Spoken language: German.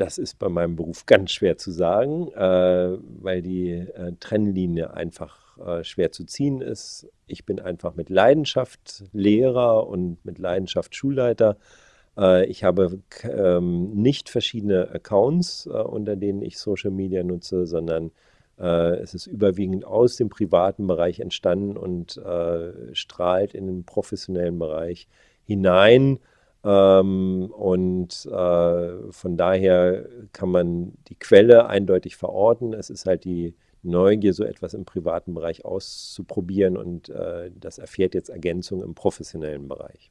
Das ist bei meinem Beruf ganz schwer zu sagen, äh, weil die äh, Trennlinie einfach äh, schwer zu ziehen ist. Ich bin einfach mit Leidenschaft Lehrer und mit Leidenschaft Schulleiter. Äh, ich habe ähm, nicht verschiedene Accounts, äh, unter denen ich Social Media nutze, sondern äh, es ist überwiegend aus dem privaten Bereich entstanden und strahlt in den professionellen Bereich hinein. Ähm, und äh, von daher kann man die Quelle eindeutig verorten. Es ist halt die Neugier, so etwas im privaten Bereich auszuprobieren und äh, das erfährt jetzt Ergänzung im professionellen Bereich.